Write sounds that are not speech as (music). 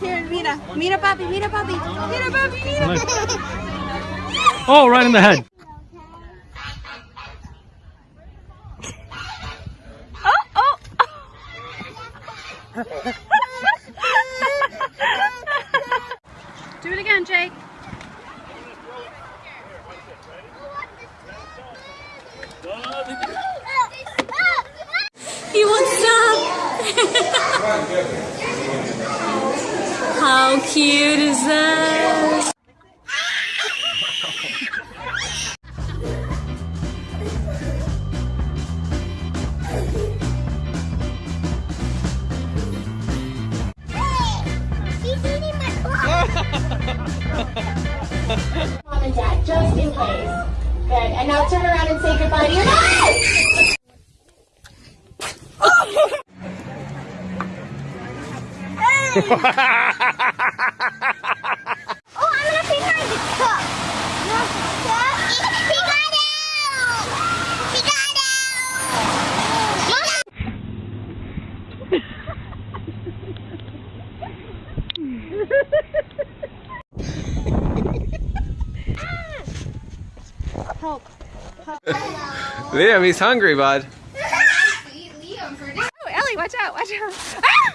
Here, mira. Mira, papi, mira, papi. Mira, papi, mira. Oh, right in the head. Oh, oh, Do it again, Jake. He (laughs) How cute is that? Mom and Dad, just in case. Good. And now turn around and say goodbye to your mom. Oh, I'm gonna feed her the cup. He got out! He got out! Mom! Liam, he's hungry, bud. Oh, Ellie, watch out, watch out. Ah!